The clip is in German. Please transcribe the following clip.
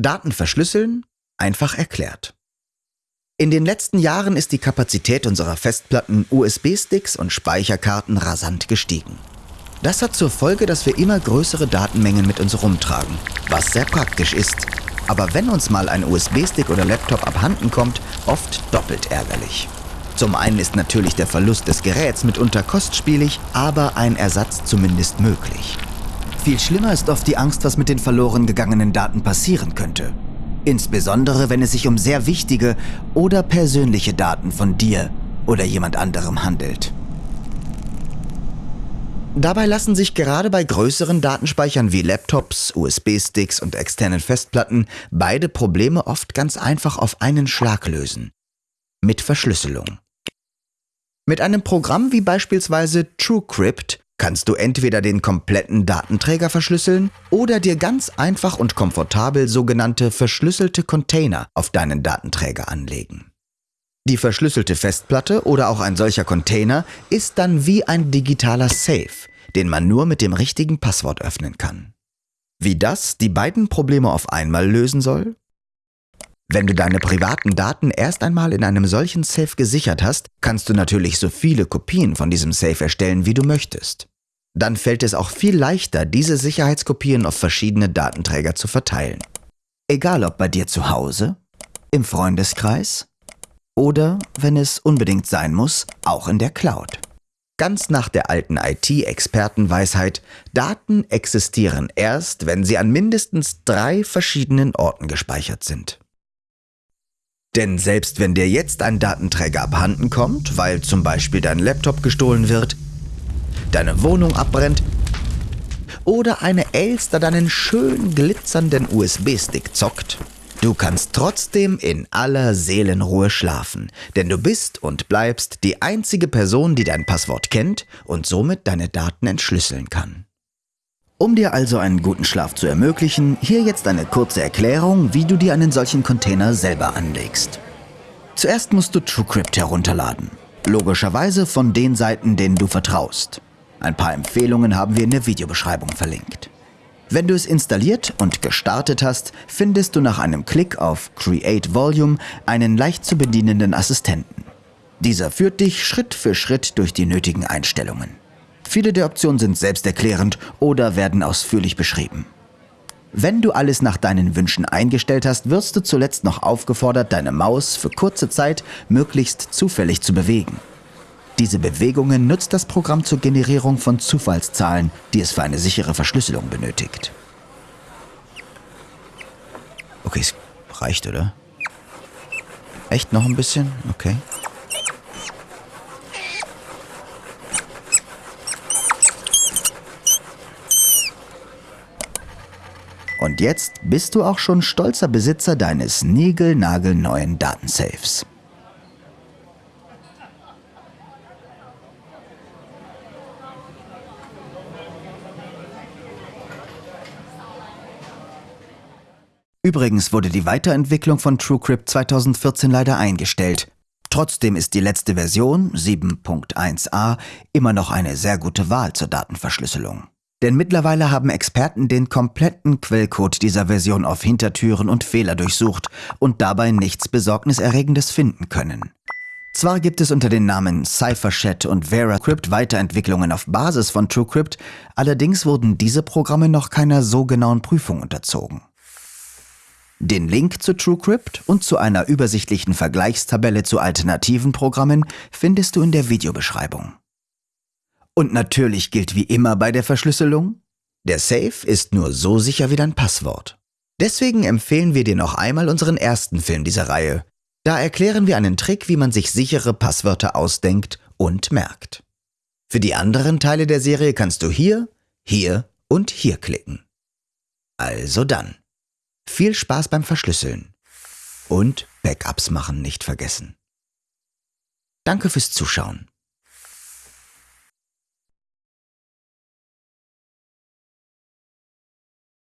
Daten verschlüsseln? Einfach erklärt. In den letzten Jahren ist die Kapazität unserer Festplatten, USB-Sticks und Speicherkarten rasant gestiegen. Das hat zur Folge, dass wir immer größere Datenmengen mit uns rumtragen, was sehr praktisch ist. Aber wenn uns mal ein USB-Stick oder Laptop abhanden kommt, oft doppelt ärgerlich. Zum einen ist natürlich der Verlust des Geräts mitunter kostspielig, aber ein Ersatz zumindest möglich. Viel schlimmer ist oft die Angst, was mit den verloren gegangenen Daten passieren könnte. Insbesondere, wenn es sich um sehr wichtige oder persönliche Daten von dir oder jemand anderem handelt. Dabei lassen sich gerade bei größeren Datenspeichern wie Laptops, USB-Sticks und externen Festplatten beide Probleme oft ganz einfach auf einen Schlag lösen. Mit Verschlüsselung. Mit einem Programm wie beispielsweise TrueCrypt kannst du entweder den kompletten Datenträger verschlüsseln oder dir ganz einfach und komfortabel sogenannte verschlüsselte Container auf deinen Datenträger anlegen. Die verschlüsselte Festplatte oder auch ein solcher Container ist dann wie ein digitaler Safe, den man nur mit dem richtigen Passwort öffnen kann. Wie das die beiden Probleme auf einmal lösen soll? Wenn du deine privaten Daten erst einmal in einem solchen Safe gesichert hast, kannst du natürlich so viele Kopien von diesem Safe erstellen, wie du möchtest. Dann fällt es auch viel leichter, diese Sicherheitskopien auf verschiedene Datenträger zu verteilen. Egal ob bei dir zu Hause, im Freundeskreis oder, wenn es unbedingt sein muss, auch in der Cloud. Ganz nach der alten IT-Expertenweisheit, Daten existieren erst, wenn sie an mindestens drei verschiedenen Orten gespeichert sind. Denn selbst wenn dir jetzt ein Datenträger abhanden kommt, weil zum Beispiel dein Laptop gestohlen wird, deine Wohnung abbrennt oder eine Elster deinen schön glitzernden USB-Stick zockt, du kannst trotzdem in aller Seelenruhe schlafen, denn du bist und bleibst die einzige Person, die dein Passwort kennt und somit deine Daten entschlüsseln kann. Um dir also einen guten Schlaf zu ermöglichen, hier jetzt eine kurze Erklärung, wie du dir einen solchen Container selber anlegst. Zuerst musst du TrueCrypt herunterladen. Logischerweise von den Seiten, denen du vertraust. Ein paar Empfehlungen haben wir in der Videobeschreibung verlinkt. Wenn du es installiert und gestartet hast, findest du nach einem Klick auf Create Volume einen leicht zu bedienenden Assistenten. Dieser führt dich Schritt für Schritt durch die nötigen Einstellungen. Viele der Optionen sind selbsterklärend oder werden ausführlich beschrieben. Wenn du alles nach deinen Wünschen eingestellt hast, wirst du zuletzt noch aufgefordert, deine Maus für kurze Zeit möglichst zufällig zu bewegen. Diese Bewegungen nutzt das Programm zur Generierung von Zufallszahlen, die es für eine sichere Verschlüsselung benötigt. Okay, es reicht, oder? Echt noch ein bisschen? Okay. Und jetzt bist du auch schon stolzer Besitzer deines niegelnagelneuen Datensafes. Übrigens wurde die Weiterentwicklung von TrueCrypt 2014 leider eingestellt. Trotzdem ist die letzte Version, 7.1a, immer noch eine sehr gute Wahl zur Datenverschlüsselung. Denn mittlerweile haben Experten den kompletten Quellcode dieser Version auf Hintertüren und Fehler durchsucht und dabei nichts Besorgniserregendes finden können. Zwar gibt es unter den Namen CypherShat und VeraCrypt Weiterentwicklungen auf Basis von TrueCrypt, allerdings wurden diese Programme noch keiner so genauen Prüfung unterzogen. Den Link zu TrueCrypt und zu einer übersichtlichen Vergleichstabelle zu alternativen Programmen findest du in der Videobeschreibung. Und natürlich gilt wie immer bei der Verschlüsselung, der Safe ist nur so sicher wie dein Passwort. Deswegen empfehlen wir dir noch einmal unseren ersten Film dieser Reihe. Da erklären wir einen Trick, wie man sich sichere Passwörter ausdenkt und merkt. Für die anderen Teile der Serie kannst du hier, hier und hier klicken. Also dann, viel Spaß beim Verschlüsseln und Backups machen nicht vergessen. Danke fürs Zuschauen.